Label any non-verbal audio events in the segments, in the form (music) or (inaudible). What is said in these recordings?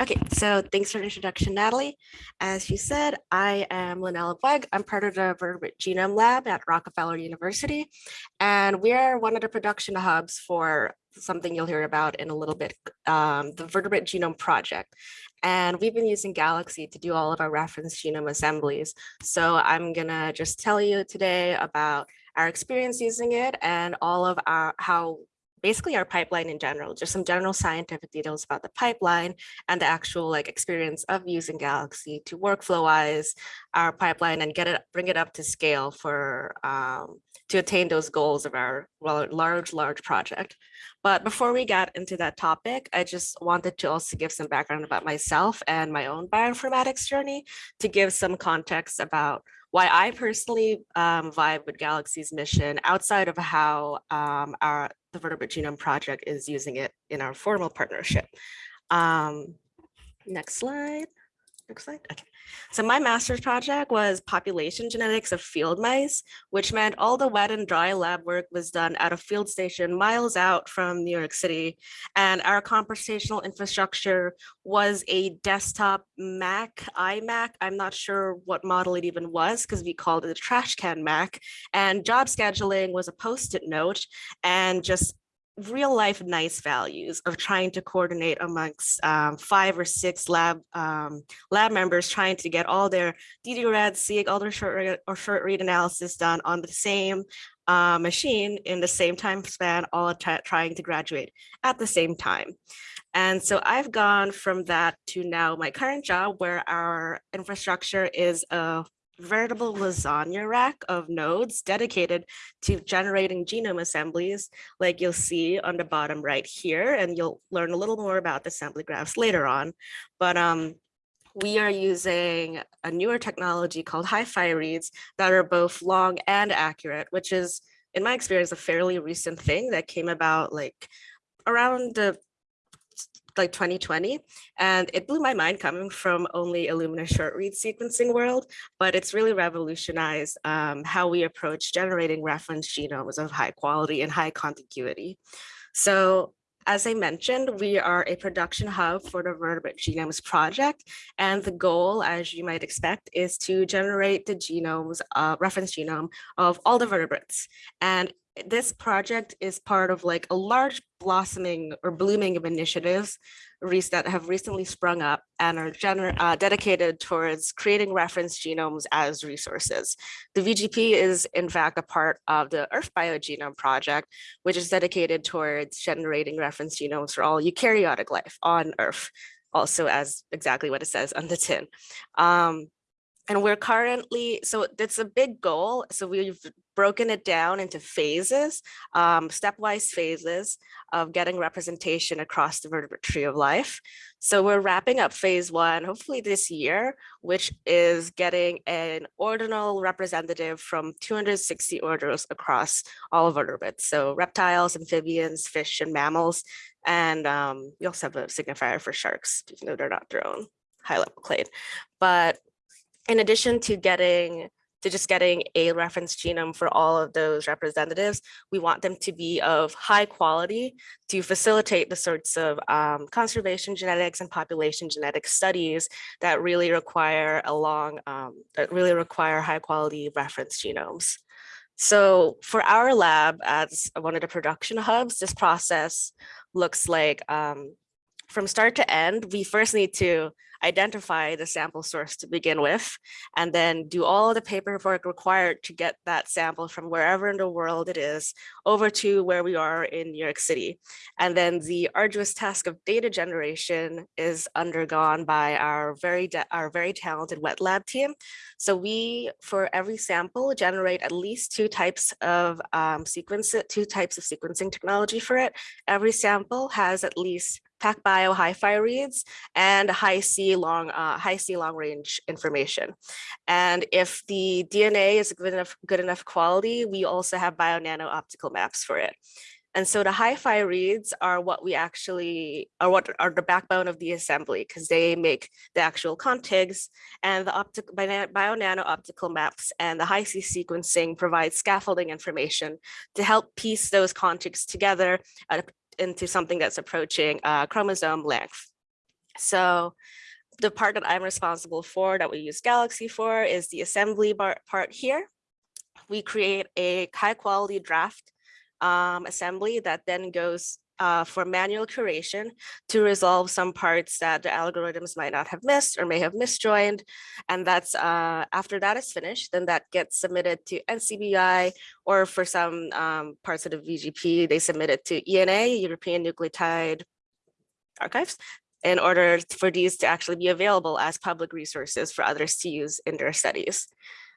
Okay, so thanks for the introduction, Natalie. As you said, I am Linelle Abueg. I'm part of the Vertebrate Genome Lab at Rockefeller University, and we are one of the production hubs for something you'll hear about in a little bit, um, the Vertebrate Genome Project. And we've been using Galaxy to do all of our reference genome assemblies. So I'm gonna just tell you today about our experience using it and all of our how basically our pipeline in general, just some general scientific details about the pipeline and the actual like experience of using Galaxy to workflowize our pipeline and get it, bring it up to scale for um, to attain those goals of our large, large project. But before we got into that topic, I just wanted to also give some background about myself and my own bioinformatics journey to give some context about why I personally um, vibe with Galaxy's mission outside of how um, our the Vertebrate Genome Project is using it in our formal partnership. Um, next slide. Next slide. Okay. So my master's project was population genetics of field mice, which meant all the wet and dry lab work was done at a field station miles out from New York City. And our computational infrastructure was a desktop Mac, iMac. I'm not sure what model it even was because we called it a trash can Mac. And job scheduling was a post-it note and just real life nice values of trying to coordinate amongst um, five or six lab um, lab members trying to get all their ddRAD, seq, all their short read or short read analysis done on the same uh, machine in the same time span, all trying to graduate at the same time. And so I've gone from that to now my current job where our infrastructure is a veritable lasagna rack of nodes dedicated to generating genome assemblies like you'll see on the bottom right here and you'll learn a little more about the assembly graphs later on. But um we are using a newer technology called hi-fi reads that are both long and accurate which is in my experience a fairly recent thing that came about like around the like 2020 and it blew my mind coming from only Illumina short read sequencing world, but it's really revolutionized um, how we approach generating reference genomes of high quality and high contiguity. So as I mentioned, we are a production hub for the Vertebrate Genomes Project, and the goal, as you might expect, is to generate the genomes, uh, reference genome of all the vertebrates. And this project is part of like a large blossoming or blooming of initiatives that have recently sprung up and are uh, dedicated towards creating reference genomes as resources. The VGP is in fact a part of the Earth Biogenome Project, which is dedicated towards generating reference genomes for all eukaryotic life on Earth, also as exactly what it says on the tin. Um, and we're currently, so it's a big goal. So we've broken it down into phases, um, stepwise phases of getting representation across the vertebrate tree of life. So we're wrapping up phase one, hopefully this year, which is getting an ordinal representative from 260 orders across all vertebrates. So reptiles, amphibians, fish, and mammals. And um, we also have a signifier for sharks, even though they're not their own high level clade. But in addition to getting to just getting a reference genome for all of those representatives, we want them to be of high quality to facilitate the sorts of um, conservation genetics and population genetic studies that really require a long, um, that really require high quality reference genomes. So for our lab as one of the production hubs, this process looks like um, from start to end, we first need to identify the sample source to begin with, and then do all the paperwork required to get that sample from wherever in the world it is over to where we are in New York City. And then the arduous task of data generation is undergone by our very, our very talented wet lab team. So we, for every sample, generate at least two types of um, sequence, two types of sequencing technology for it. Every sample has at least PacBio hi-fi reads and Hi-C long, uh, Hi-C long range information. And if the DNA is good enough, good enough quality, we also have BioNano optical maps for it. And so the hi-fi reads are what we actually are what are the backbone of the assembly because they make the actual contigs and the optical BioNano optical maps and the Hi-C sequencing provide scaffolding information to help piece those contigs together at into something that's approaching uh, chromosome length. So the part that I'm responsible for that we use Galaxy for is the assembly part here. We create a high quality draft um, assembly that then goes uh, for manual curation to resolve some parts that the algorithms might not have missed or may have misjoined. And that's uh, after that is finished, then that gets submitted to NCBI or for some um, parts of the VGP, they submit it to ENA, European Nucleotide Archives, in order for these to actually be available as public resources for others to use in their studies.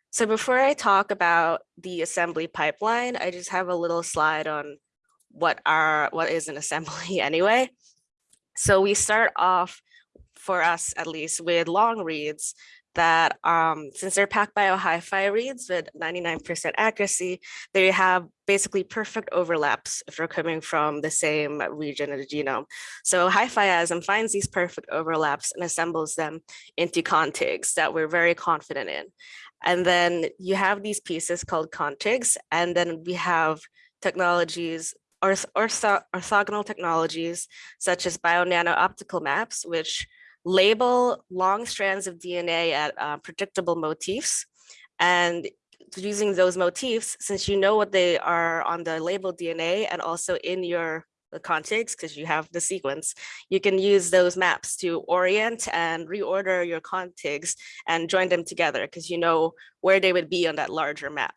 So before I talk about the assembly pipeline, I just have a little slide on what are what is an assembly (laughs) anyway. So we start off for us at least with long reads that um, since they're PacBio hi-fi reads with 99% accuracy, they have basically perfect overlaps if they're coming from the same region of the genome. So HiFiasm finds these perfect overlaps and assembles them into contigs that we're very confident in. And then you have these pieces called contigs, and then we have technologies ortho orthogonal technologies such as BioNano optical maps, which label long strands of DNA at uh, predictable motifs. And using those motifs, since you know what they are on the labeled DNA and also in your contigs, because you have the sequence, you can use those maps to orient and reorder your contigs and join them together because you know where they would be on that larger map.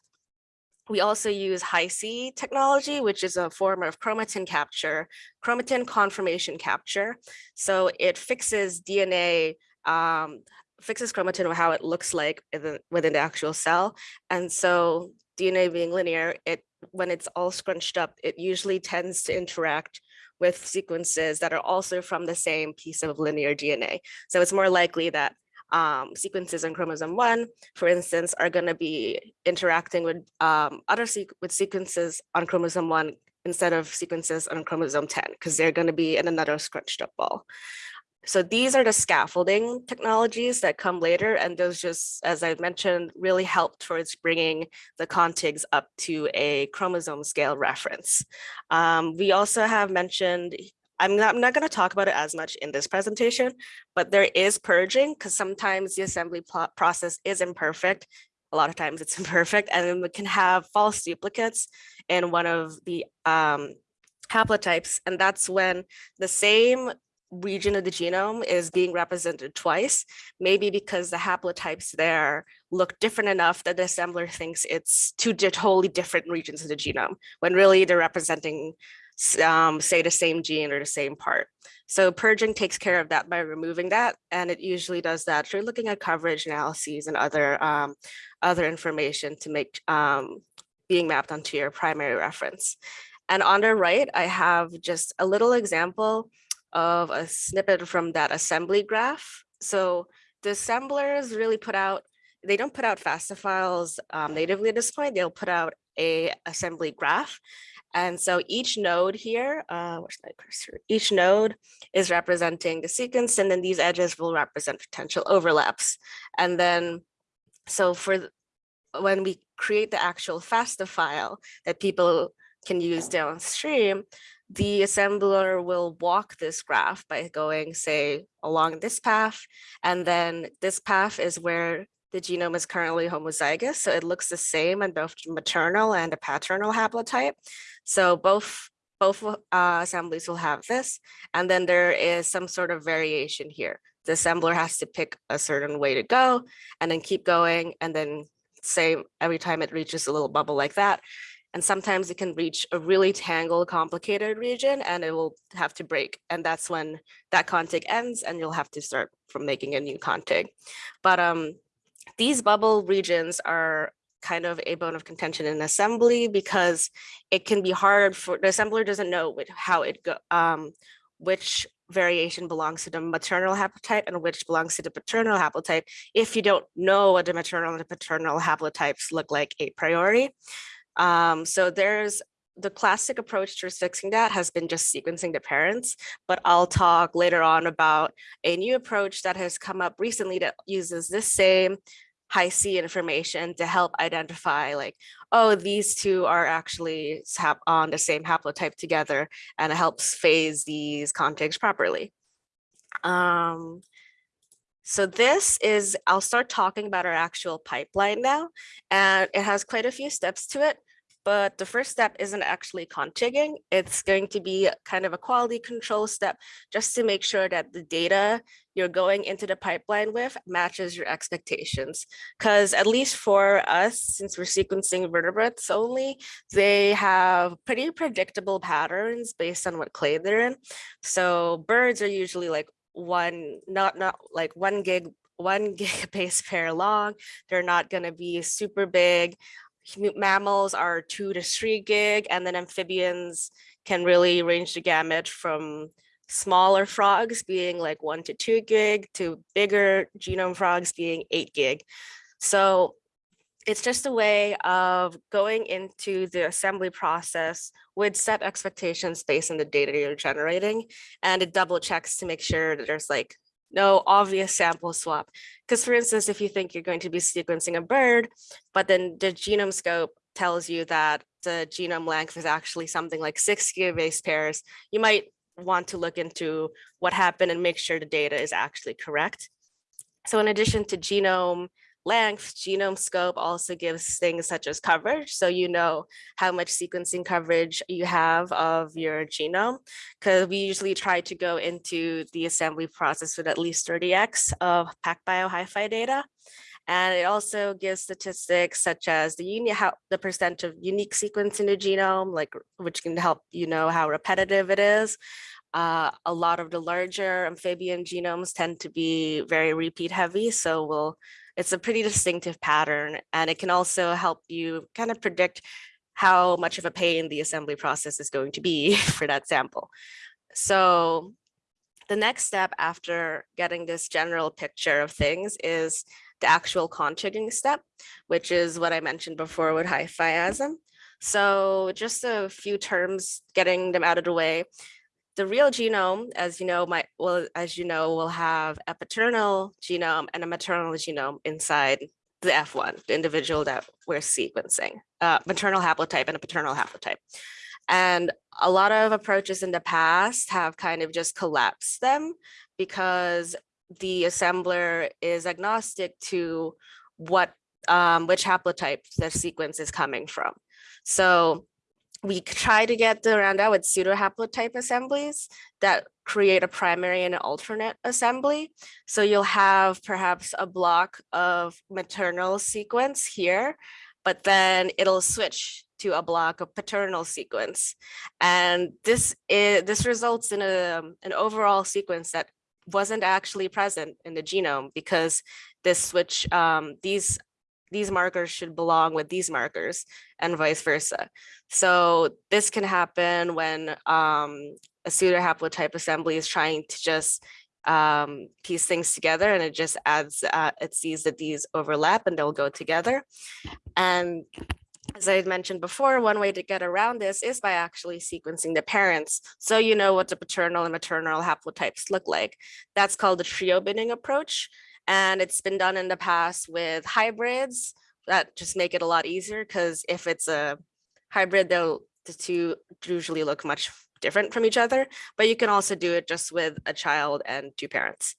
We also use Hi-C technology, which is a form of chromatin capture, chromatin conformation capture. So it fixes DNA, um, fixes chromatin or how it looks like within the actual cell. And so DNA being linear, it when it's all scrunched up, it usually tends to interact with sequences that are also from the same piece of linear DNA. So it's more likely that um, sequences on chromosome one, for instance, are going to be interacting with um, other se with sequences on chromosome one instead of sequences on chromosome 10, because they're going to be in another scrunched up ball. So these are the scaffolding technologies that come later, and those just, as I mentioned, really help towards bringing the contigs up to a chromosome scale reference. Um, we also have mentioned I'm not, I'm not going to talk about it as much in this presentation, but there is purging because sometimes the assembly process is imperfect. A lot of times it's (laughs) imperfect and we can have false duplicates in one of the um, haplotypes. And that's when the same region of the genome is being represented twice, maybe because the haplotypes there look different enough that the assembler thinks it's two totally different regions of the genome, when really they're representing um, say the same gene or the same part. So purging takes care of that by removing that. And it usually does that through looking at coverage analyses and other, um, other information to make um, being mapped onto your primary reference. And on the right, I have just a little example of a snippet from that assembly graph. So the assemblers really put out, they don't put out FASTA files um, natively at this point, they'll put out a assembly graph and so each node here, uh, where's my cursor? Each node is representing the sequence, and then these edges will represent potential overlaps. And then, so for when we create the actual FASTA file that people can use downstream, the assembler will walk this graph by going, say, along this path. And then this path is where the genome is currently homozygous, so it looks the same in both maternal and a paternal haplotype. So both both uh, assemblies will have this, and then there is some sort of variation here. The assembler has to pick a certain way to go and then keep going and then say every time it reaches a little bubble like that. And sometimes it can reach a really tangled, complicated region and it will have to break. And that's when that contig ends and you'll have to start from making a new contig. But um, these bubble regions are kind of a bone of contention in assembly because it can be hard for the assembler doesn't know how it go um, which variation belongs to the maternal haplotype and which belongs to the paternal haplotype if you don't know what the maternal and the paternal haplotypes look like a priori. Um, so there's the classic approach to fixing that has been just sequencing the parents, but I'll talk later on about a new approach that has come up recently that uses this same Hi-C information to help identify like, oh, these two are actually on the same haplotype together and it helps phase these contigs properly. Um, so this is, I'll start talking about our actual pipeline now, and it has quite a few steps to it. But the first step isn't actually contigging. It's going to be kind of a quality control step just to make sure that the data you're going into the pipeline with matches your expectations. Because at least for us, since we're sequencing vertebrates only, they have pretty predictable patterns based on what clade they're in. So birds are usually like one, not, not like one gig one (laughs) gig base pair long. They're not going to be super big mammals are two to three gig, and then amphibians can really range the gamut from smaller frogs being like one to two gig to bigger genome frogs being eight gig. So it's just a way of going into the assembly process with set expectations based on the data you're generating. And it double checks to make sure that there's like no obvious sample swap. Because for instance, if you think you're going to be sequencing a bird, but then the GenomeScope tells you that the genome length is actually something like six gigabase pairs, you might want to look into what happened and make sure the data is actually correct. So in addition to genome length, GenomeScope also gives things such as coverage. So you know how much sequencing coverage you have of your genome, because we usually try to go into the assembly process with at least 30x of PacBio HiFi data. And it also gives statistics such as the uni how the percent of unique sequence in the genome, like which can help you know how repetitive it is. Uh, a lot of the larger amphibian genomes tend to be very repeat heavy, so we'll it's a pretty distinctive pattern and it can also help you kind of predict how much of a pain the assembly process is going to be (laughs) for that sample. So the next step after getting this general picture of things is the actual contigging step, which is what I mentioned before with HiFiasm. So just a few terms, getting them out of the way the real genome, as you know, might well, as you know, will have a paternal genome and a maternal genome inside the F1, the individual that we're sequencing, uh, maternal haplotype and a paternal haplotype. And a lot of approaches in the past have kind of just collapsed them because the assembler is agnostic to what um, which haplotype the sequence is coming from. So we try to get around that with pseudo haplotype assemblies that create a primary and an alternate assembly. So you'll have perhaps a block of maternal sequence here, but then it'll switch to a block of paternal sequence. And this is this results in a, an overall sequence that wasn't actually present in the genome because this switch, um, these these markers should belong with these markers and vice versa. So this can happen when um, a pseudohaplotype assembly is trying to just um, piece things together and it just adds, uh, it sees that these overlap and they'll go together. And as I mentioned before, one way to get around this is by actually sequencing the parents. So you know what the paternal and maternal haplotypes look like. That's called the trio binning approach. And it's been done in the past with hybrids that just make it a lot easier because if it's a hybrid, they'll the two usually look much different from each other, but you can also do it just with a child and two parents.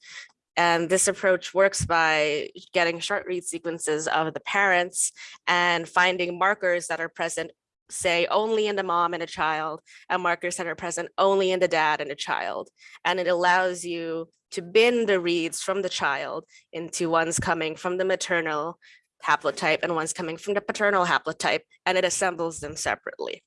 And this approach works by getting short read sequences of the parents and finding markers that are present, say only in the mom and a child, and markers that are present only in the dad and a child. And it allows you to bin the reads from the child into ones coming from the maternal haplotype and ones coming from the paternal haplotype, and it assembles them separately.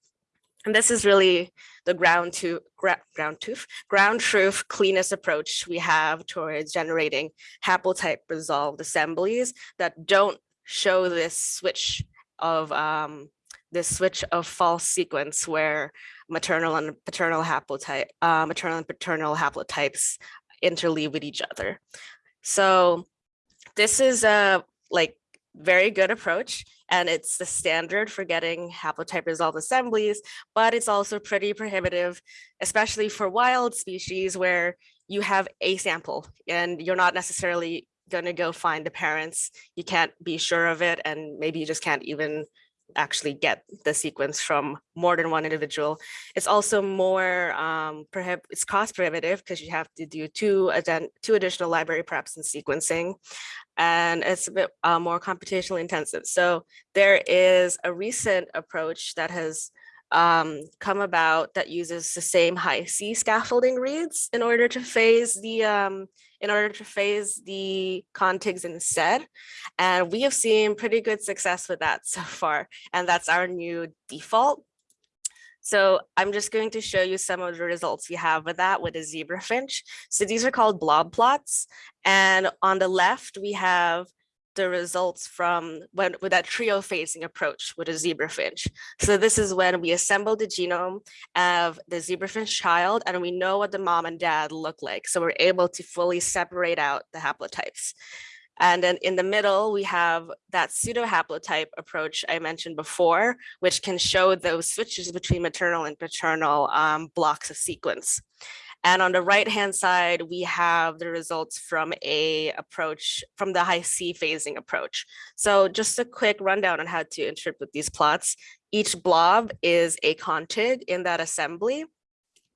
And this is really the ground to gra ground truth, ground truth cleanest approach we have towards generating haplotype resolved assemblies that don't show this switch of um, this switch of false sequence where maternal and paternal haplotype, uh, maternal and paternal haplotypes interleave with each other. So this is a like very good approach and it's the standard for getting haplotype resolved assemblies, but it's also pretty prohibitive, especially for wild species where you have a sample and you're not necessarily going to go find the parents. You can't be sure of it and maybe you just can't even actually get the sequence from more than one individual. It's also more um, prohib it's cost prohibitive because you have to do two, two additional library preps and sequencing, and it's a bit uh, more computationally intensive. So there is a recent approach that has um, come about that uses the same Hi-C scaffolding reads in order to phase the um, in order to phase the contigs instead. And we have seen pretty good success with that so (laughs) far. And that's our new default. So I'm just going to show you some of the results we have with that with a zebra finch. So these are called blob plots. And on the left, we have the results from when with that trio phasing approach with a zebrafinch. So this is when we assemble the genome of the zebrafinch child and we know what the mom and dad look like. So we're able to fully separate out the haplotypes. And then in the middle, we have that pseudo haplotype approach I mentioned before, which can show those switches between maternal and paternal um, blocks of sequence. And on the right hand side, we have the results from a approach from the Hi-C phasing approach. So just a quick rundown on how to interpret these plots. Each blob is a contig in that assembly.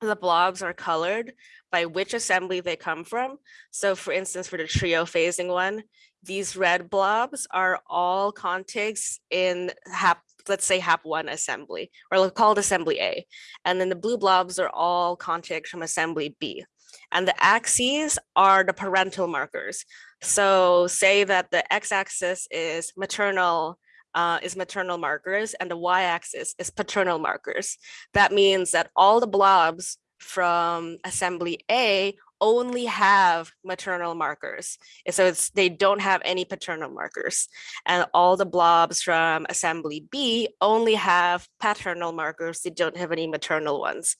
The blobs are colored by which assembly they come from. So for instance, for the trio phasing one, these red blobs are all contigs in hap let's say HAP1 assembly, or called assembly A. And then the blue blobs are all contigs from assembly B. And the axes are the parental markers. So say that the x-axis is maternal uh, is maternal markers and the y-axis is paternal markers. That means that all the blobs from assembly A only have maternal markers. So it's they don't have any paternal markers. And all the blobs from assembly B only have paternal markers. They don't have any maternal ones.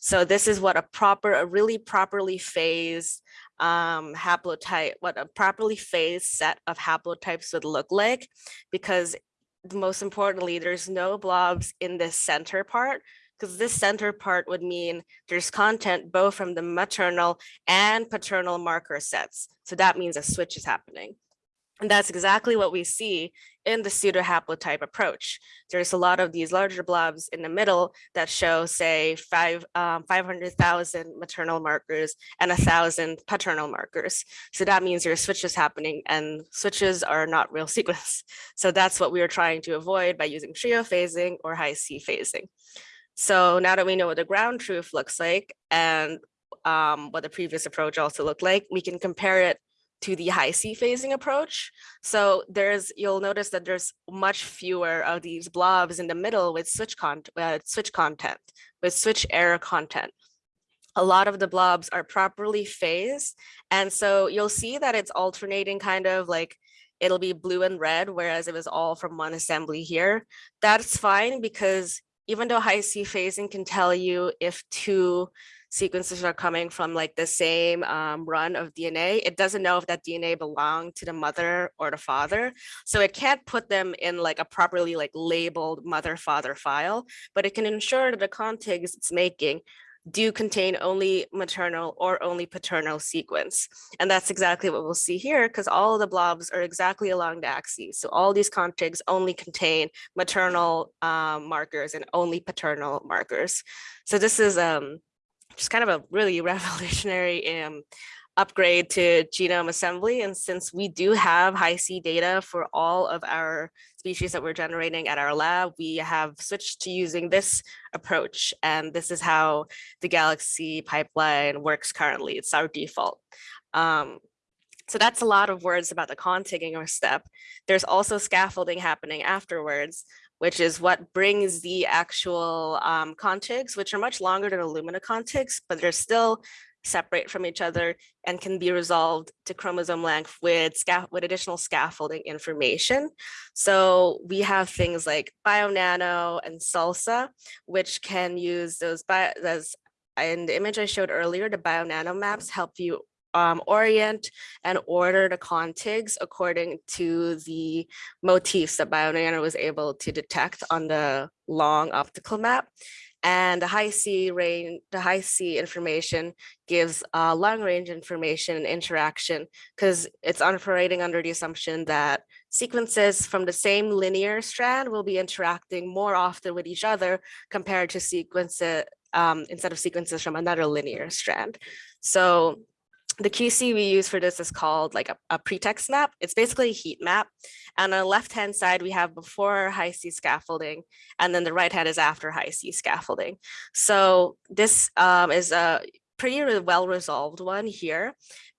So this is what a proper, a really properly phased um, haplotype, what a properly phased set of haplotypes would look like, because most importantly, there's no blobs in this center part, because this center part would mean there's content both from the maternal and paternal marker sets. So that means a switch is happening. And that's exactly what we see in the pseudo haplotype approach. There's a lot of these larger blobs in the middle that show, say, five, um, 500,000 maternal markers and a thousand paternal markers. So that means there are switches happening and switches are not real (laughs) sequence. So that's what we are trying to avoid by using trio phasing or Hi-C phasing. So now that we know what the ground truth looks like and um, what the previous approach also looked like, we can compare it to the Hi-C phasing approach. So there's, you'll notice that there's much fewer of these blobs in the middle with switch, con uh, switch content, with switch error content. A lot of the blobs are properly phased. And so you'll see that it's alternating kind of like it'll be blue and red, whereas it was all from one assembly here. That's fine because even though Hi-C phasing can tell you if two sequences are coming from like the same um, run of DNA, it doesn't know if that DNA belonged to the mother or the father. So it can't put them in like a properly like labeled mother father file, but it can ensure that the contigs it's making do contain only maternal or only paternal sequence. And that's exactly what we'll see here because all the blobs are exactly along the axis. So all these contigs only contain maternal um, markers and only paternal markers. So this is um, just kind of a really (laughs) revolutionary um, upgrade to genome assembly. And since we do have Hi-C data for all of our species that we're generating at our lab, we have switched to using this approach. And this is how the Galaxy pipeline works currently. It's our default. Um, so that's a lot of words about the contigging or step. There's also scaffolding happening afterwards, which is what brings the actual um, contigs, which are much longer than Illumina contigs, but they're still separate from each other and can be resolved to chromosome length with, with additional scaffolding information. So we have things like BioNano and SALSA, which can use those, bio, those in the image I showed earlier, the BioNano maps help you um, orient and order the contigs according to the motifs that BioNano was able to detect on the long optical map. And the Hi-C range, the Hi-C information gives uh, long range information and interaction because it's operating under the assumption that sequences from the same linear strand will be interacting more often with each other compared to sequences um, instead of sequences from another linear strand. So the QC we use for this is called like a, a, PretextMap. It's basically a heat map. And on the left-hand side, we have before Hi-C scaffolding, and then the right hand is after Hi-C scaffolding. So this um, is a pretty well resolved one here.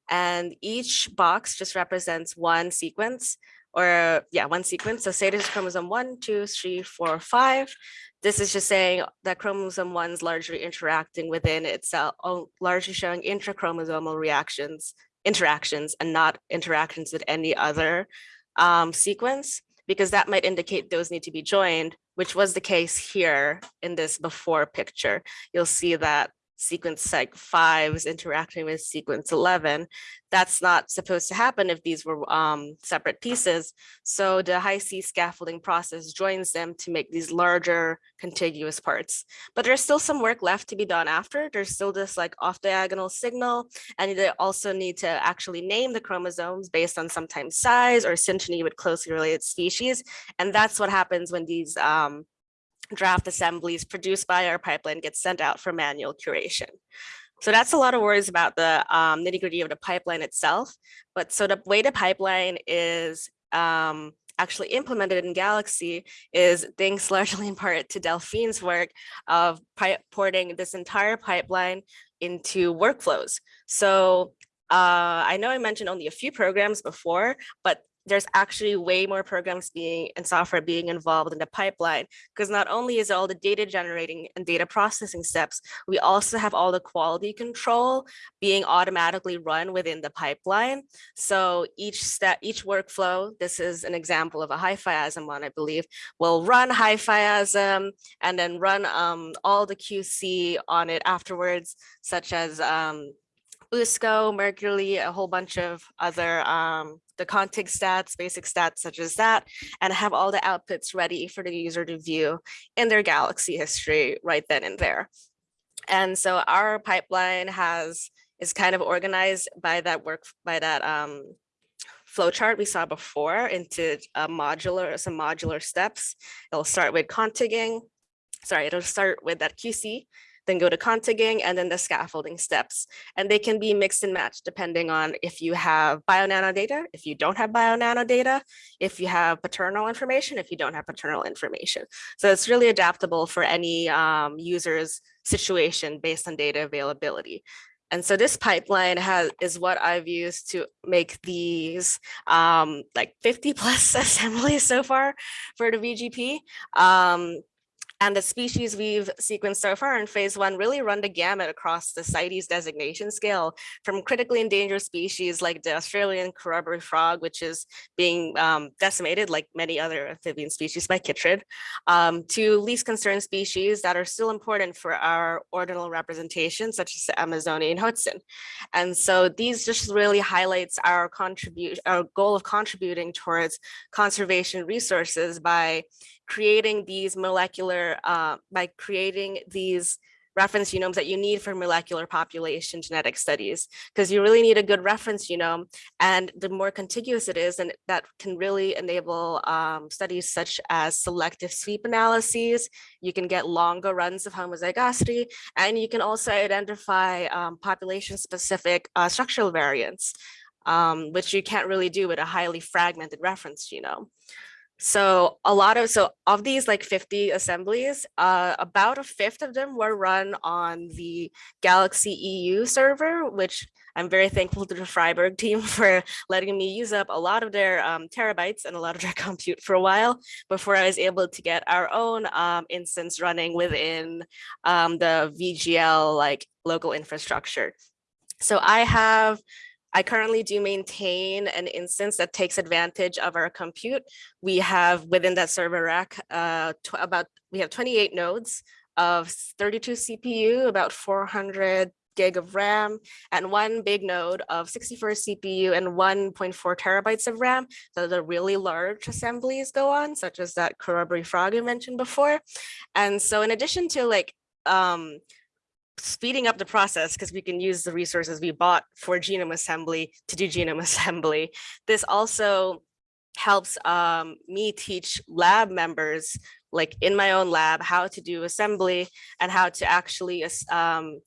And each box just represents one sequence or yeah, one sequence. So say this is chromosome one, two, three, four, five. This is just saying that chromosome one is largely interacting within itself, largely showing intrachromosomal reactions, interactions, and not interactions with any other um, sequence, because that might indicate those need to be joined, which was the case here in this before picture. You'll see that sequence like five is interacting with sequence 11. That's not supposed to happen if these were um, separate pieces. So the Hi-C scaffolding process joins them to make these larger contiguous parts. But there's still some work left to be done after. There's still this like off diagonal signal, and they also need to actually name the chromosomes based on sometimes size or synteny with closely related species. And that's what happens when these um, draft assemblies produced by our pipeline get sent out for manual curation. So that's a lot of words about the um, nitty gritty of the pipeline itself. But so the way the pipeline is um, actually implemented in Galaxy is thanks (laughs) largely in part to Delphine's work of porting this entire pipeline into workflows. So uh, I know I mentioned only a few programs before, but there's actually way more programs being and software being involved in the pipeline because not only is all the data generating and data processing steps, we also have all the quality control being automatically run within the pipeline. So each step, each workflow, this is an example of a HiFiasm one, I believe, will run HiFiasm and then run um, all the QC on it afterwards, such as um, BUSCO, Merqury, a whole bunch of other um, the contig stats, basic stats such as that, and have all the outputs ready for the user to view in their Galaxy history right then and there. And so our pipeline has is kind of organized by that work by that um, flowchart we saw before into a modular some modular steps. It'll start with contigging. Sorry, it'll start with that QC then go to contigging and then the scaffolding steps. And they can be mixed and matched depending on if you have bionano data, if you don't have bionano data, if you have paternal information, if you don't have paternal information. So it's really adaptable for any um, user's situation based on data availability. And so this pipeline has is what I've used to make these um, like 50 plus (laughs) assemblies so far for the VGP. Um, and the species we've sequenced so far in phase one really run the gamut across the CITES designation scale from critically endangered species like the Australian corroboree frog, which is being um, decimated like many other amphibian species by chytrid, um, to least concerned species that are still important for our ordinal representation, such as the Amazonian hoatzin. And so these just really highlights our contribute our goal of contributing towards conservation resources by creating these molecular, uh, by creating these reference genomes that you need for molecular population genetic studies, because you really need a good reference genome. And the more contiguous it is, and that can really enable um, studies such as selective sweep analyses. You can get longer runs of homozygosity, and you can also identify um, population specific uh, structural variants, um, which you can't really do with a highly fragmented reference genome. So a lot of, so of these like 50 assemblies, uh, about a fifth of them were run on the Galaxy EU server, which I'm very thankful to the Freiburg (laughs) team for letting me use up a lot of their um, terabytes and a lot of their (laughs) compute for a while before I was able to get our own um, instance running within um, the VGL like local infrastructure. So I have I currently do maintain an instance that takes advantage of our compute. We have within that server rack uh, about, we have 28 nodes of 32 CPU, about 400 gig of RAM and one big node of 64 CPU and 1.4 terabytes of RAM. So the really large assemblies go on, such as that corroboree frog you mentioned before. And so in addition to like um, speeding up the process because we can use the resources we bought for genome assembly to do genome (laughs) assembly. This also helps um, me teach lab members, like in my own lab, how to do assembly and how to actually um,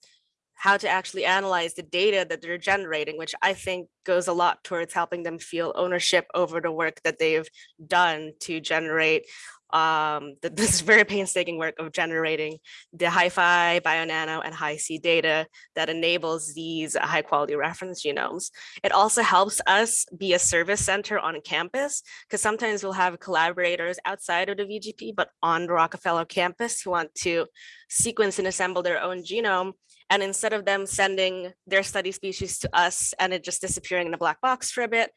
how to actually analyze the data that they're generating, which I think goes a lot towards helping them feel ownership over the work that they've done to generate um, th- (laughs) this very painstaking work of generating the Hi-Fi, BioNano, and Hi-C data that enables these high quality reference genomes. It also helps us be a service center on campus because sometimes we'll have collaborators outside of the VGP, but on the Rockefeller campus who want to sequence and assemble their own genome. And instead of them sending their study species to us and it just disappearing in a black box for a bit,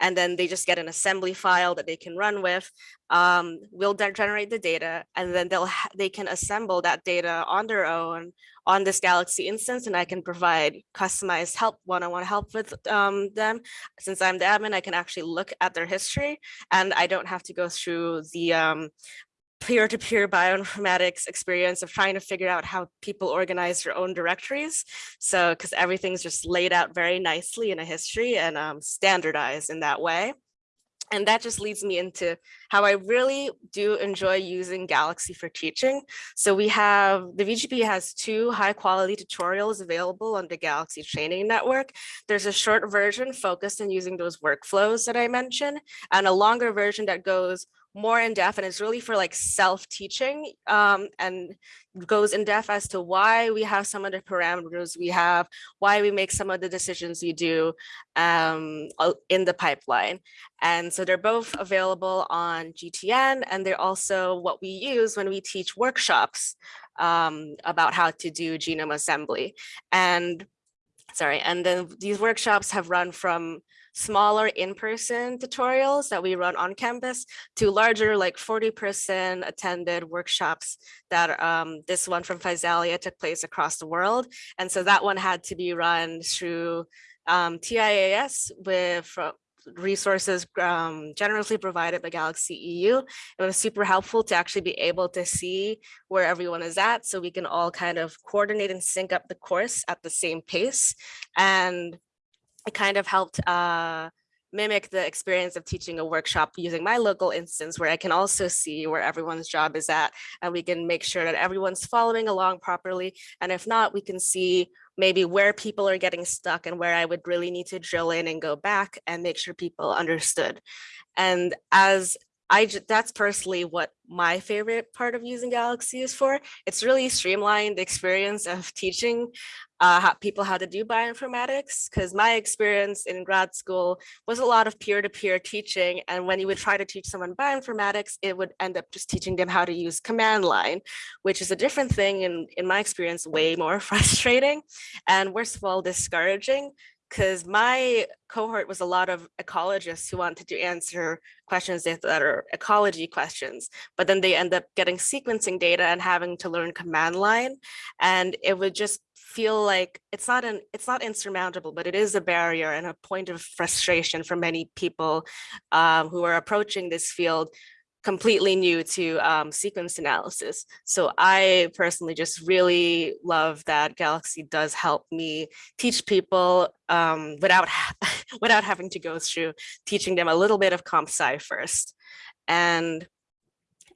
and then they just get an assembly file that they can run with. Um, we'll generate the data and then they'll they can assemble that data on their own on this Galaxy instance and I can provide customized help, one-on-one help with um, them. Since I'm the admin, I can actually look at their history and I don't have to go through the um, peer-to-peer bioinformatics experience of trying to figure out how people organize their own directories. So, because everything's just laid out very nicely in a history and um, standardized in that way. And that just leads me into how I really do enjoy using Galaxy for teaching. So we have, the VGP has two high quality tutorials available on the Galaxy Training Network. There's a short version focused on using those workflows that I mentioned, and a longer version that goes more in depth and it's really for like self-teaching um, and goes in depth as to why we have some of the parameters we have, why we make some of the decisions we do um, in the pipeline. And so they're both available on GTN and they're also what we use when we teach workshops um, about how to do genome assembly. And sorry, and then these workshops have run from smaller in-person tutorials that we run on campus to larger like 40 person attended workshops that um, this one from Physalia took place across the world. And so that one had to be run through um, TIaaS with resources um, generously provided by Galaxy EU. It was super helpful to actually be able to see where everyone is at so we can all kind of coordinate and sync up the course at the same pace. And it kind of helped uh, mimic the experience of teaching a workshop using my local instance where I can also see where everyone's job is at and we can make sure that everyone's following along properly. And if not, we can see maybe where people are getting stuck and where I would really need to drill in and go back and make sure people understood. And as I that's personally what my favorite part of using Galaxy is for. It's really streamlined the experience of teaching uh, how, people how to do bioinformatics because my experience in grad school was a lot of peer-to-peer teaching and when you would try to teach someone bioinformatics it would end up just teaching them how to use command line which is a different thing and in my experience way more (laughs) frustrating and worst of all discouraging because my cohort was a lot of ecologists who wanted to answer questions that are ecology questions, but then they end up getting sequencing data and having to learn command line. And it would just feel like it's not an it's not insurmountable, but it is a barrier and a point of frustration for many people um, who are approaching this field completely new to um, sequence analysis. So I personally just really love that Galaxy does help me teach people um, without, (laughs) without having to go through teaching them a little bit of comp sci first. And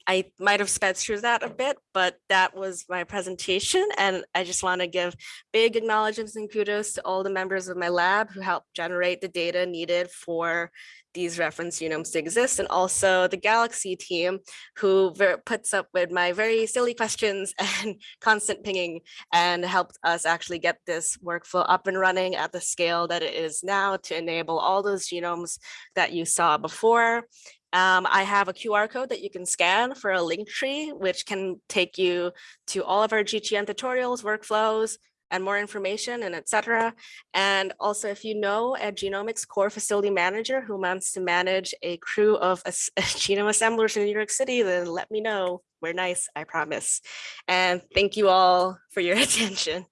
I might have sped through that a bit, but that was my presentation. And I just want to give big acknowledgements and kudos to all the members of my lab who helped generate the data needed for these reference genomes to exist. And also the Galaxy team who puts up with my very silly questions (laughs) and constant pinging and helped us actually get this workflow up and running at the scale that it is now to enable all those genomes that you saw before. Um, I have a QR code that you can scan for a link tree, which can take you to all of our GTN tutorials, workflows, and more information and etc. And also if you know a genomics core facility manager who wants to manage a crew of a, a (laughs) genome assemblers in New York City, then let me know. We're nice, I promise. And thank you all for your (laughs) attention.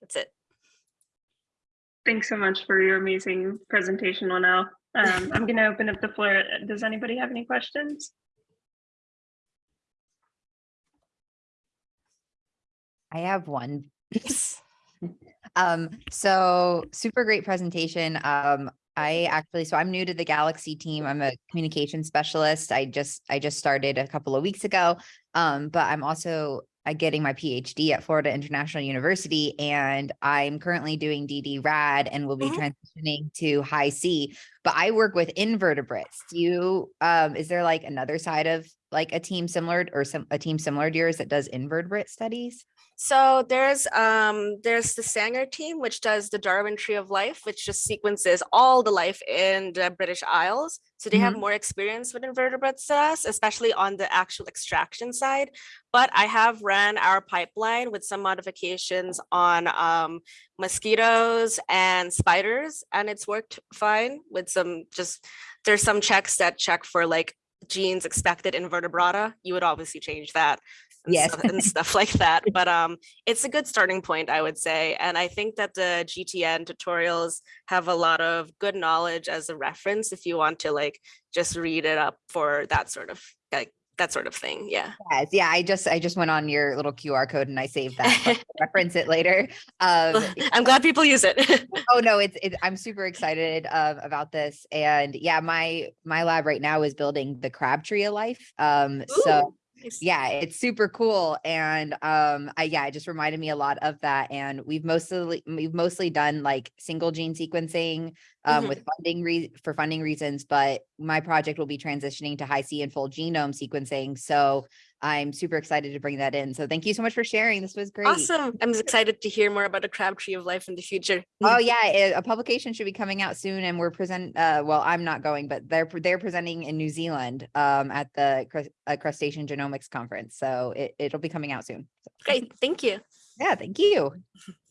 That's it. Thanks so much for your amazing presentation, Linelle. Um, I'm going to open up the floor. Does anybody have any questions? I have one. Um, so super great presentation. Um, I actually, so I'm new to the Galaxy team. I'm a communication specialist. I just, I just started a couple of weeks ago. Um, but I'm also getting my PhD at Florida International University and I'm currently doing ddRAD and will be Mhm. transitioning to Hi-C. But I work with invertebrates. Do you, um, is there like another side of like a team similar or some, a team similar to yours that does invertebrate studies? So there's um there's the Sanger team, which does the Darwin Tree of Life, which just sequences all the life in the British Isles. So they have more experience with invertebrates than us, especially on the actual extraction side. But I have ran our pipeline with some modifications on um, mosquitoes and spiders, and it's worked fine with some just there's some checks that check for like genes expected in vertebrata. You would obviously change that and Yes. stuff, and stuff like (laughs) that. But um, it's a good starting point, I would say. And I think that the GTN tutorials have a lot of good knowledge as a reference if you want to like just read it up for that sort of like that sort of thing. Yeah. Yes, yeah, I just, I just went on your little QR code and I saved that, (laughs) reference it later. Um, (laughs) I'm glad people use it. oh no, it's, it, I'm super excited uh, about this. And yeah, my, my lab right now is building the crab tree of life. Um, so Ooh. Yeah, it's super cool. And um, I, yeah, it just reminded me a lot of that. And we've mostly, we've mostly done like single gene sequencing um, Mhm. with funding re for funding reasons, but my project will be transitioning to Hi-C and full genome sequencing. So I'm super excited to bring that in. So thank you so much for sharing. This was great. Awesome. I'm excited to hear more about the crab tree of life in the future. Oh (laughs) yeah, a publication should be coming out soon and we're present, uh, well, I'm not going, but they're, they're presenting in New Zealand, um, at the uh, Crustacean Genomics Conference. So it, it'll be coming out soon. So, Great. Thank you. Yeah, thank you. (laughs)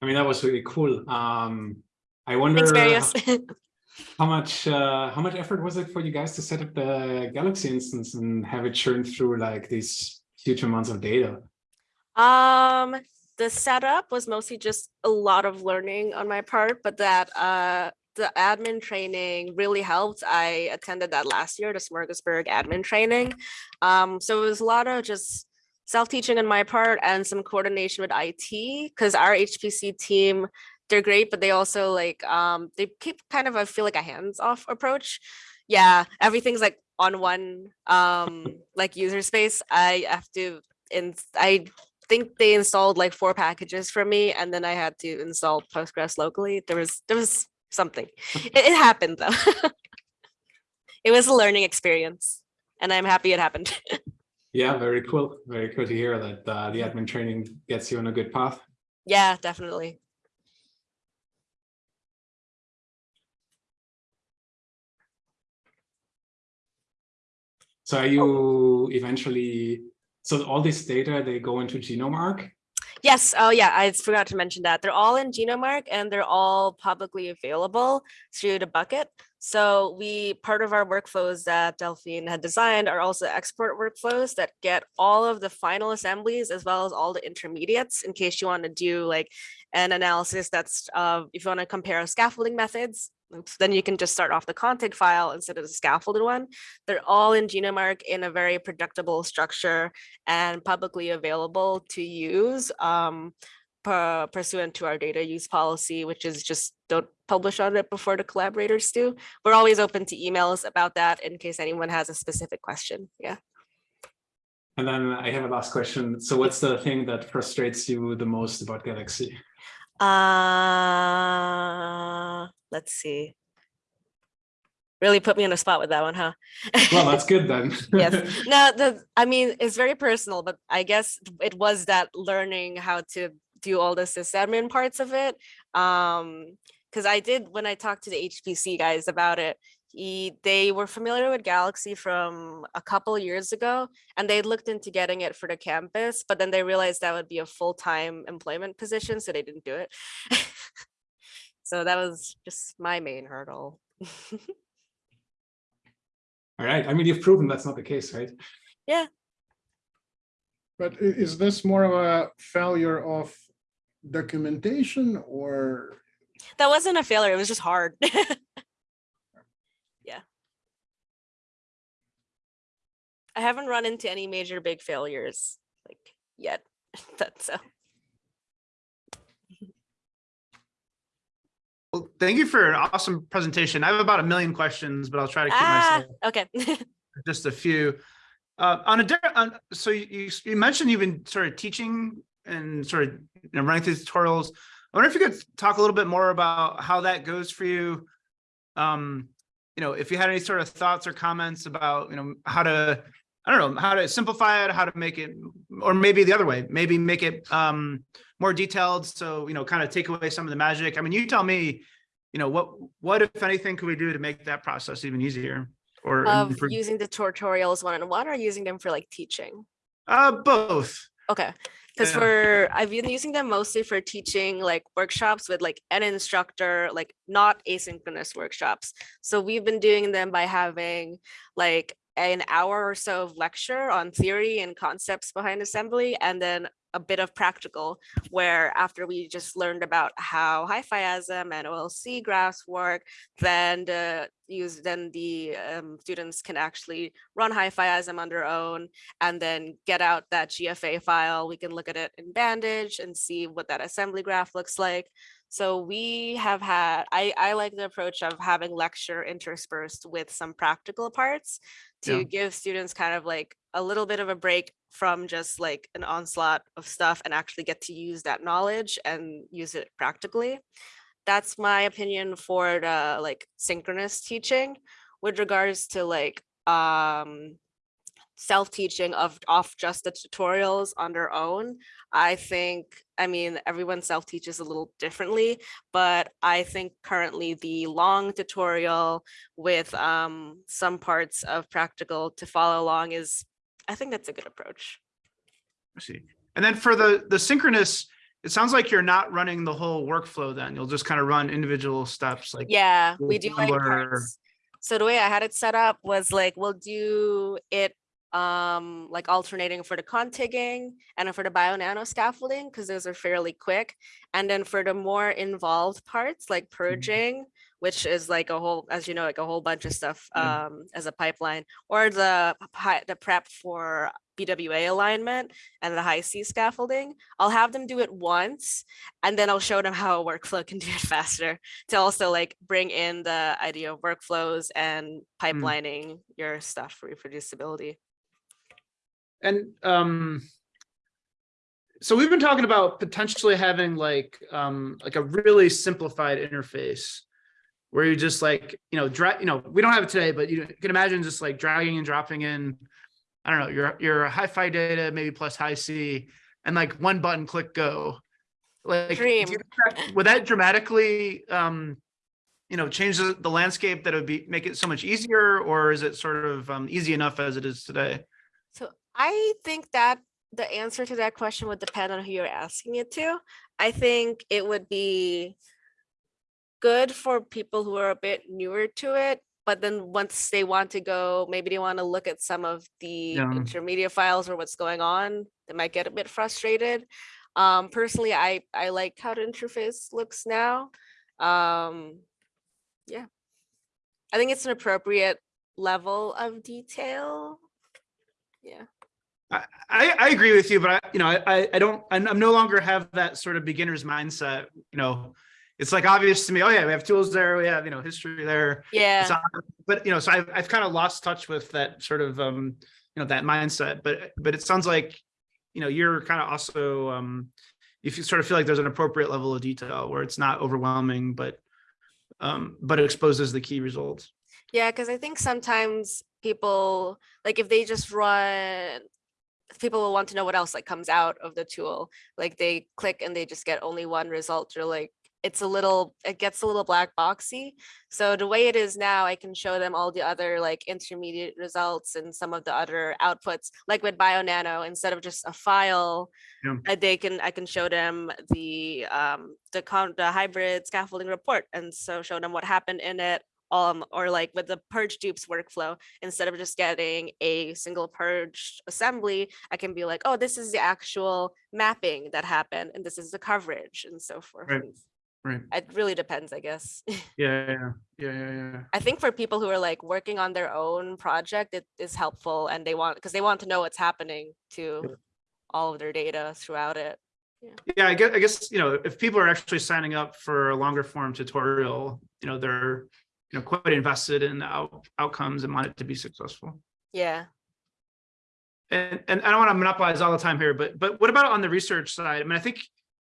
I mean, that was really cool. Um, I wonder Thanks, how much uh, how much effort was it for you guys to set up the Galaxy instance and have it churn through like these huge amounts of data? Um, the setup was mostly just a lot of learning on my part, but that uh the admin training really helped. I attended that last year, the Smörgåsbord admin training. Um, so it was a lot of just self-teaching on my part and some coordination with IT because our HPC team, they're great, but they also like um they keep kind of I feel like a hands-off approach. Yeah, everything's like on one um like user space. I have to and I think they installed like four packages for me and then I had to install Postgres locally. There was there was something. It, it happened though. (laughs) it was a learning experience and I'm happy it happened. (laughs) Yeah, very cool. Very cool to hear that uh, the admin training gets you on a good path. yeah, definitely. So are you eventually, so all this data, they go into GenomeArk? Yes. Oh, yeah. I forgot to mention that they're all in GenomeArk and they're all publicly available through the bucket. So we part of our workflows that Delphine had designed are also export workflows that get all of the final assemblies as well as all the intermediates in case you want to do like an analysis that's uh, if you want to compare scaffolding methods. Then you can just start off the config file instead of the scaffolded one. They're all in GenomeArk in a very predictable structure and publicly available to use um, pu- pursuant to our data use policy, which is just don't publish on it before the collaborators do. We're always open to emails about that in case anyone has a specific question. Yeah. And then I have a last question. So what's the thing that frustrates you the most about Galaxy? Uh, let's see. Really put me on the spot with that one, huh? Well, that's good then. (laughs) yes (laughs) no the i mean it's very personal but i guess it was that learning how to do all the sysadmin parts of it um because i did when i talked to the hpc guys about it he they were familiar with galaxy from a couple years ago and they looked into getting it for the campus but then they realized that would be a full-time employment position so they didn't do it (laughs) so that was just my main hurdle (laughs) All right. I mean, you've proven that's not the case, right? Yeah. But is this more of a failure of documentation or That wasn't a failure. It was just hard. (laughs) yeah. I haven't run into any major big failures like yet. (laughs) That's so. Well, thank you for an awesome presentation. I have about a million questions, but I'll try to keep Ah, myself okay. (laughs) just a few. Uh, on a different, on, so you, you you mentioned you've been sort of teaching and sort of running through tutorials. I wonder if you could talk a little bit more about how that goes for you. Um, you know, if you had any sort of thoughts or comments about, you know, how to, I don't know, how to simplify it, how to make it, or maybe the other way, maybe make it um, more detailed. So, you know, kind of take away some of the magic. I mean, you tell me, you know, what, what if anything could we do to make that process even easier? Or Of improve- using the tutorials one on one or using them for like teaching? uh, both. Okay, because Yeah. for I've been using them mostly for teaching like workshops with like an instructor, like not asynchronous workshops. So we've been doing them by having like an hour or so of lecture on theory and concepts behind assembly, and then a bit of practical where after we just learned about how HiFiasm and OLC graphs work, then the use then the um, students can actually run HiFiasm on their own and then get out that GFA file. We can look at it in Bandage and see what that assembly graph looks like. So we have had, I, I like the approach of having lecture interspersed with some practical parts to Yeah. give students kind of like a little bit of a break from just like an onslaught of stuff and actually get to use that knowledge and use it practically. That's my opinion for the like synchronous teaching with regards to like um self-teaching of off just the tutorials on their own i think i mean everyone self-teaches a little differently but i think currently the long tutorial with um some parts of practical to follow along is i think that's a good approach I see. And then for the, the synchronous, it sounds like you're not running the whole workflow then. You'll just kind of run individual steps like. yeah we do like parts. so the way i had it set up was like we'll do it um like alternating for the contigging and for the BioNano scaffolding because those are fairly quick. And then for the more involved parts like purging which is like a whole as you know like a whole bunch of stuff Yeah. um as a pipeline or the the prep for bwa alignment and the Hi-C scaffolding i'll have them do it once and then i'll show them how a workflow (laughs) can do it faster to also like bring in the idea of workflows and pipelining your stuff for reproducibility And um. So we've been talking about potentially having like, um, like a really simplified interface. Where you just like, you know, drag, you know, we don't have it today, but you can imagine just like dragging and dropping in. I don't know, your, your hi-fi data, maybe plus Hi-C, and like one button click go. Like, do you Dream. would that dramatically, um, you know, change the, the landscape that would be, make it so much easier, or is it sort of, um, easy enough as it is today? So I think that the answer to that question would depend on who you're asking it to. I think it would be good for people who are a bit newer to it, but then once they want to go, maybe they want to look at some of the Yeah. intermediate files or what's going on, they might get a bit frustrated. Um, personally, I, I like how the interface looks now. Um, yeah. I think it's an appropriate level of detail. Yeah. I, I, agree with you, but I, you know, I, I- don't, I'm, no longer have that sort of beginner's mindset, you know. It's like obvious to me, oh yeah, we have tools there, we have, you know, history there. Yeah. It's on- But, you know, so I've, I've kind of lost touch with that sort of, um, you know, that mindset, but, but it sounds like, you know, you're kind of also, um, if you sort of feel like there's an appropriate level of detail where it's not overwhelming, but, um, but it exposes the key results. Yeah, because I think sometimes people, like if they just run, people will want to know what else like comes out of the tool. Like they click and they just get only one result or like it's a little, it gets a little black boxy. So the way it is now, I can show them all the other like intermediate results and some of the other outputs, like with BioNano, instead of just a file, Yeah. uh, they can, I can show them the, um, the con, the hybrid scaffolding report and so show them what happened in it, um, or like with the purge_dups workflow, instead of just getting a single purge assembly, I can be like, oh, this is the actual mapping that happened and this is the coverage and so forth. Right. Right. It really depends, I guess. Yeah, (laughs) yeah, yeah, yeah, yeah, yeah. I think for people who are like working on their own project, it is helpful and they want, because they want to know what's happening to all of their data throughout it. Yeah, I guess, I guess, you know, if people are actually signing up for a longer form tutorial, you know, they're, you know, quite invested in the out, outcomes and want it to be successful. Yeah. And, and I don't want to monopolize all the time here, but, but what about on the research side? I mean, I think,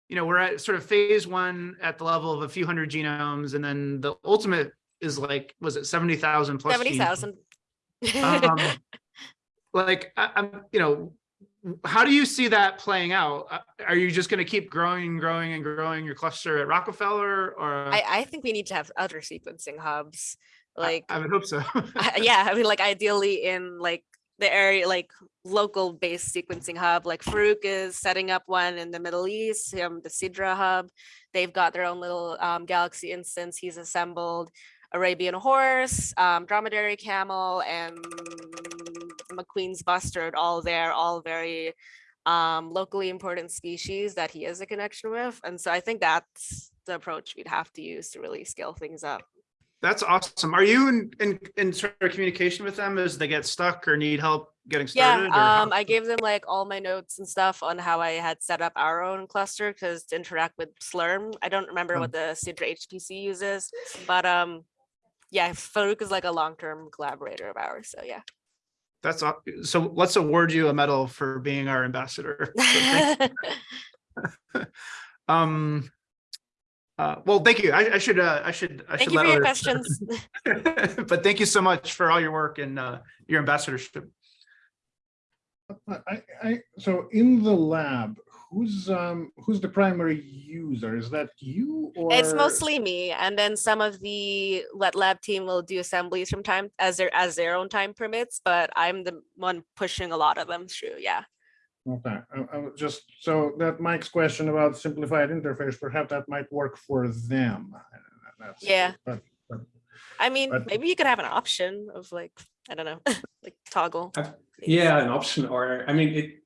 you know, we're at sort of phase one at the level of a few hundred genomes, and then the ultimate is like, was it seventy thousand plus? Seventy genomes? Um, (laughs) Like, I, I'm, you know, how do you see that playing out? Uh, Are you just going to keep growing and growing and growing your cluster at Rockefeller or? I, I think we need to have other sequencing hubs, I- like, I would hope so. I- (laughs) yeah, I mean, like ideally in like the area, like local based sequencing hub, like Farouk is setting up one in the Middle East, um, the Sidra hub. They've got their own little um, Galaxy instance he's assembled. Arabian horse, um, dromedary camel, and McQueen's bustard, all there, all very um, locally important species that he has a connection with. And so I think that's the approach we'd have to use to really scale things up. That's awesome. Are you in, in, in sort of communication with them as they get stuck or need help getting started? how- um, I gave them like all my notes and stuff on how I had set up our own cluster because to interact with Slurm, I don't remember Hmm. what the Sidra HPC uses, but um, yeah, Farouk is like a long-term collaborator of ours, so yeah. That's, so let's award you a medal for being our ambassador. (laughs) So (laughs) Um, uh, well, thank you. I, I should, uh, I should, I Thank should you let for your questions. (laughs) But thank you so much for all your work and, uh, your ambassadorship. I, I- I, so in the lab, who's, um, who's the primary user? Is that you or? It's mostly me, and then some of the Let Lab team will do assemblies from time as their as their own time permits, but I'm the one pushing a lot of them through, yeah. Okay, I, I just, so that Mike's question about simplified interface, perhaps that might work for them. That's- Yeah. But I mean, But- maybe you could have an option of like, I don't know, (laughs) like toggle. I've- Yeah, an option, or, I mean, it,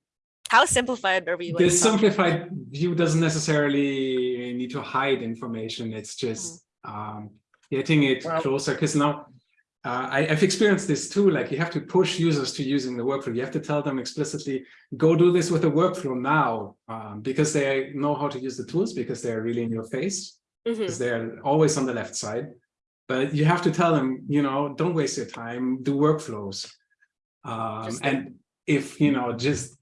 How simplified are we? like, This talking? simplified view doesn't necessarily need to hide information. It's just um, getting it Well- closer. Because now uh, I, I've experienced this too. Like you have to push users to using the workflow. You have to tell them explicitly, go do this with the workflow now, um, because they know how to use the tools because they're really in your face, because they're always on the left side. But you have to tell them, you know, don't waste your time. Do workflows. Um, and if you know, just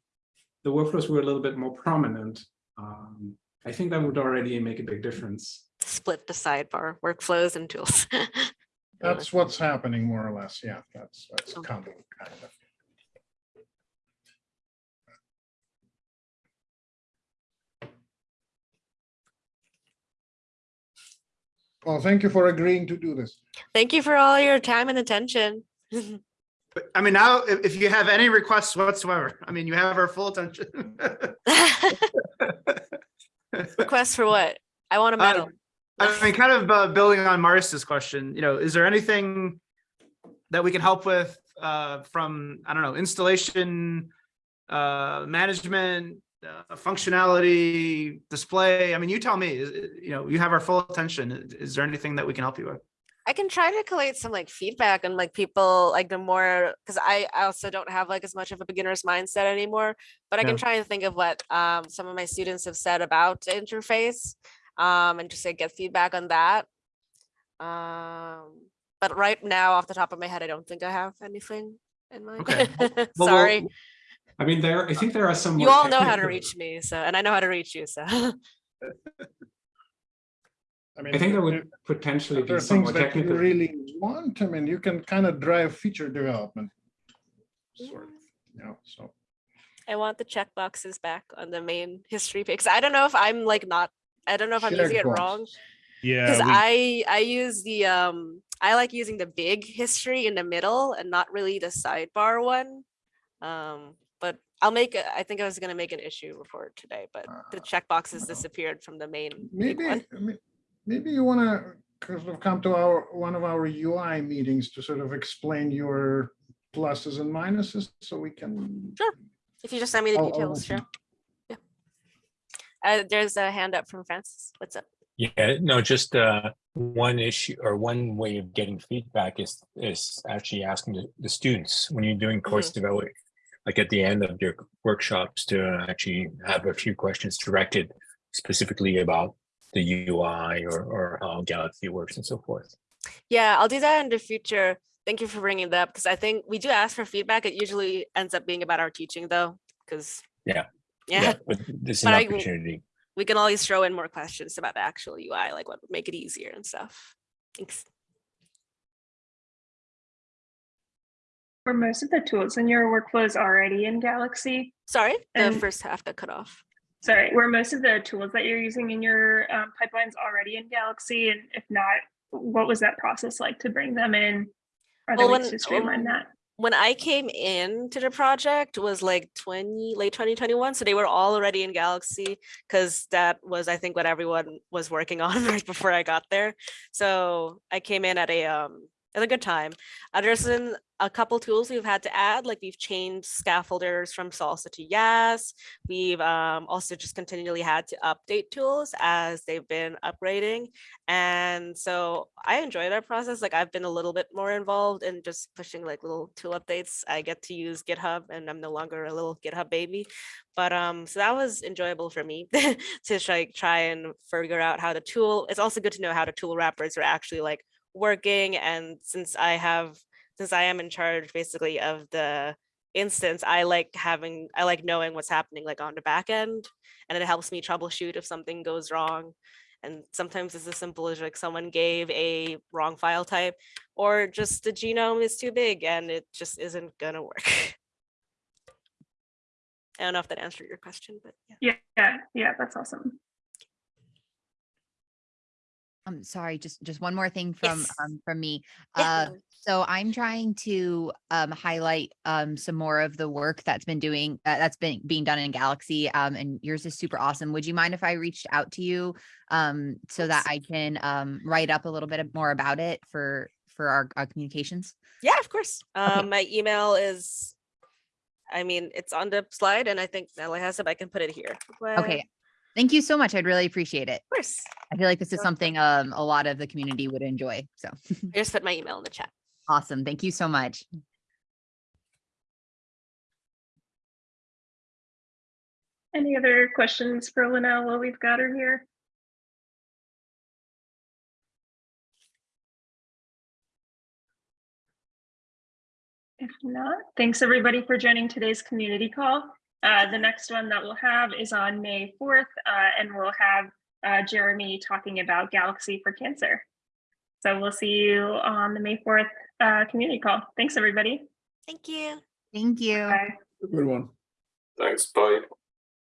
the workflows were a little bit more prominent, um, I think that would already make a big difference. Split the sidebar workflows and tools. (laughs) that's what's happening more or less. Yeah, that's, that's Okay. coming kind of. Well, thank you for agreeing to do this. Thank you for all your time and attention. (laughs) But I mean, now, if, if you have any requests whatsoever, I mean, you have our full attention. (laughs) Request for what? I want a Uh. I mean, kind of uh, building on Maris's question, you know, is there anything that we can help with uh, from, I don't know, installation, uh, management, uh, functionality, display? I mean, you tell me, is- you know, you have our full attention. Is there anything that we can help you with? I can try to collate some like feedback and like people like the more because I, I also don't have like as much of a beginner's mindset anymore, but I Yeah. can try and think of what um, some of my students have said about the interface um, and just like get feedback on that. Um, but right now, off the top of my head, I don't think I have anything in mind. Okay. (laughs) Well, we'll- Sorry, I mean, there. I think there are some. you all know how to reach me, so and I know how to reach you, so (laughs) (laughs) I mean, I think there there- would potentially there be are some things more that you really want. I mean, you can kind of drive feature development. Sort of, you know, so. I want the check boxes back on the main history page. I don't know if I'm like not. I don't know if I'm using it wrong. Yeah, because I I use the um I like using the big history in the middle and not really the sidebar one. Um, but I'll make a, I think I was gonna make an issue report today, but the Uh, checkboxes no. disappeared from the main big Maybe, one. may- maybe you want to sort of come to our, one of our UI meetings to sort of explain your pluses and minuses so we can. Sure. If you just send me the I'll- I'll details, listen. sure. Yeah. Uh, there's a hand up from Francis. What's up? Yeah, no, just uh, one issue or one way of getting feedback is is actually asking the, the students when you're doing course development, like at the end of your workshops to actually have a few questions directed specifically about the UI or, or how Galaxy works and so forth. Yeah, I'll do that in the future. Thank you for bringing that up because I think we do ask for feedback. It usually ends up being about our teaching though, because. Yeah. Yeah, But (laughs) this is But an I- opportunity. we can always throw in more questions about the actual UI, like what would make it easier and stuff. Thanks. Were most of the tools in your workflows already in Galaxy? Sorry, the And- first half got cut off. Sorry, were most of the tools that you're using in your um, pipelines already in Galaxy? And if not, what was that process like to bring them in? Are there Well, ways when- to streamline that? when I came into the project was like 20 late 2021 so they were all already in Galaxy because that was I think what everyone was working (laughs) on right before I got there so I came in at a um at a good time uh, there's been a couple tools we've had to add like we've changed scaffolders from SALSA to YaHS we've um, also just continually had to update tools as they've been upgrading and so I enjoy that process. Like I've been a little bit more involved in just pushing like little tool updates. I get to use GitHub and I'm no longer a little GitHub baby. But um, so that was enjoyable for me (laughs) to try, try and figure out how the tool, it's also good to know how the tool wrappers are actually like working. And since I have, since I am in charge basically of the instance, I like having, I like knowing what's happening like on the back end and it helps me troubleshoot if something goes wrong. And sometimes it's as simple as like someone gave a wrong file type or just the genome is too big and it just isn't gonna work. (laughs) I don't know if that answered your question, but yeah. Yeah, yeah, yeah, that's awesome. I'm sorry, just, just one more thing from, Yes. um, from me. Uh. So I'm trying to um, highlight um, some more of the work that's been doing, uh, that's been being done in Galaxy um, and yours is super awesome. Would you mind if I reached out to you um, so that I can um, write up a little bit more about it for, for our, our communications? Yeah, of course. Um, my email is, I mean, it's on the slide and I think Natalie has it, I can put it here. Okay. Thank you so much. I'd really appreciate it. Of course. I feel like this is something um, a lot of the community would enjoy. So I (laughs) just put my email in the chat. awesome. Thank you so much. Any other questions for Linelle while we've got her here? If not, thanks everybody for joining today's community call. Uh, the next one that we'll have is on May 4th, uh, and we'll have uh, Jeremy talking about Galaxy for Cancer. So we'll see you on the May 4th uh, community call. Thanks, everybody. Thank you. Thank you. Bye. Good one. Thanks, bye.